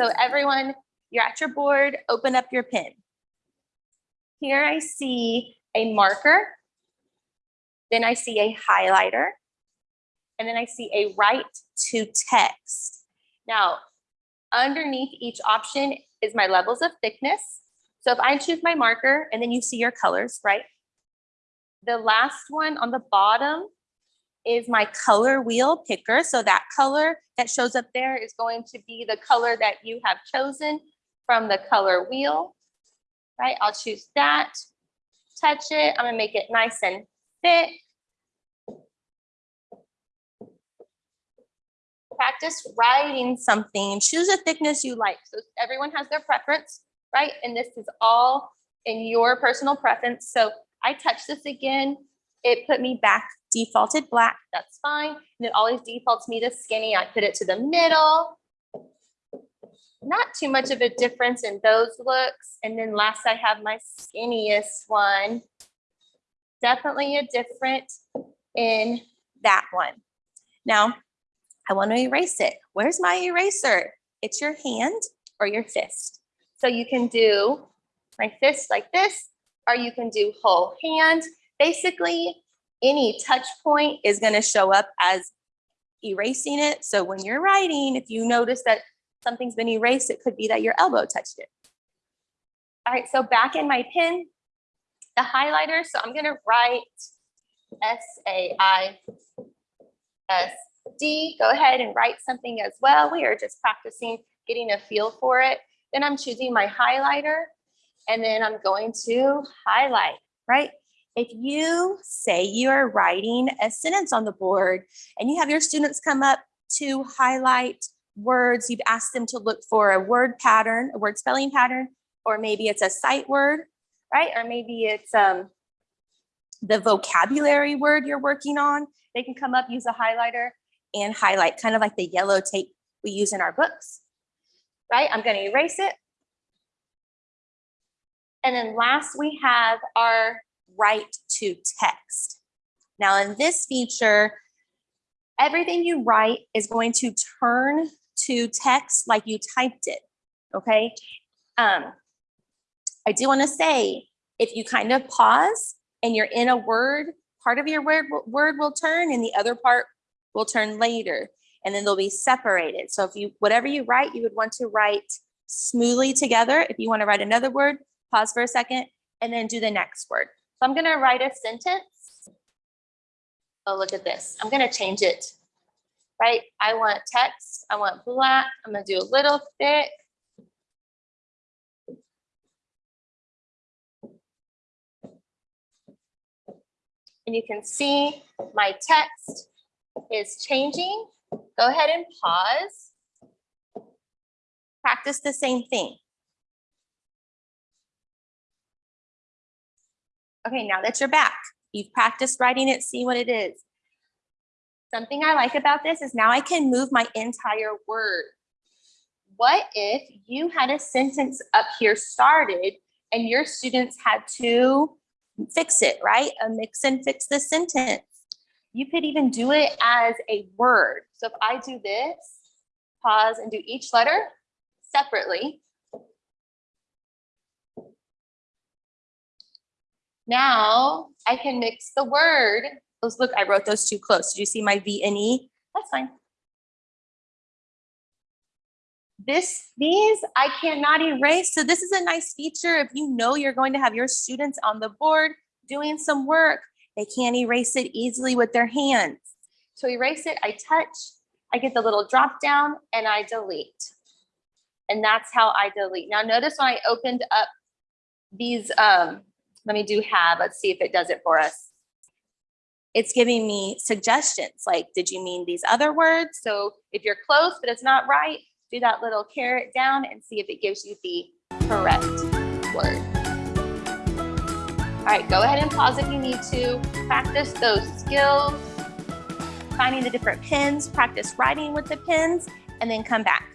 So everyone, you're at your board, open up your pen. Here I see a marker. Then I see a highlighter. And then I see a write to text. Now, underneath each option is my levels of thickness. So if I choose my marker and then you see your colors, right? The last one on the bottom is my color wheel picker. So that color that shows up there is going to be the color that you have chosen from the color wheel, right? I'll choose that, touch it. I'm gonna make it nice and thick. Practice writing something, choose a thickness you like. So everyone has their preference, right? And this is all in your personal preference. So I touch this again, it put me back defaulted black, that's fine. And it always defaults me to skinny. I put it to the middle. Not too much of a difference in those looks. And then last I have my skinniest one. Definitely a different in that one. Now, I want to erase it. Where's my eraser? It's your hand or your fist. So you can do my fist like this, or you can do whole hand. Basically, any touch point is going to show up as erasing it. So when you're writing, if you notice that something's been erased, it could be that your elbow touched it. All right, so back in my pen, the highlighter. So I'm going to write S-A-I-S-D. Go ahead and write something as well. We are just practicing getting a feel for it. Then I'm choosing my highlighter and then I'm going to highlight, right? If you say you're writing a sentence on the board and you have your students come up to highlight words, you've asked them to look for a word pattern, a word spelling pattern, or maybe it's a sight word, right? Or maybe it's um, the vocabulary word you're working on. They can come up, use a highlighter and highlight, kind of like the yellow tape we use in our books, right? I'm gonna erase it. And then last we have our write to text. Now in this feature, everything you write is going to turn to text like you typed it, okay? Um, I do wanna say, if you kind of pause and you're in a word, part of your word, word will turn and the other part will turn later and then they'll be separated. So if you, whatever you write, you would want to write smoothly together. If you wanna write another word, pause for a second and then do the next word. So I'm gonna write a sentence. Oh, look at this. I'm gonna change it, right? I want text, I want black. I'm gonna do a little thick. And you can see my text is changing. Go ahead and pause. Practice the same thing. Okay, now that you're back, you've practiced writing it, see what it is. Something I like about this is now I can move my entire word. What if you had a sentence up here started and your students had to fix it, right? A mix and fix the sentence. You could even do it as a word. So if I do this, pause and do each letter separately, Now I can mix the word. Those look, I wrote those too close. Did you see my V and E? That's fine. This, these I cannot erase. So this is a nice feature. If you know you're going to have your students on the board doing some work, they can't erase it easily with their hands. To erase it, I touch, I get the little drop down and I delete. And that's how I delete. Now notice when I opened up these um, let me do have, let's see if it does it for us. It's giving me suggestions like, did you mean these other words? So if you're close, but it's not right, do that little caret down and see if it gives you the correct word. All right, go ahead and pause if you need to. Practice those skills, finding the different pins, practice writing with the pins, and then come back.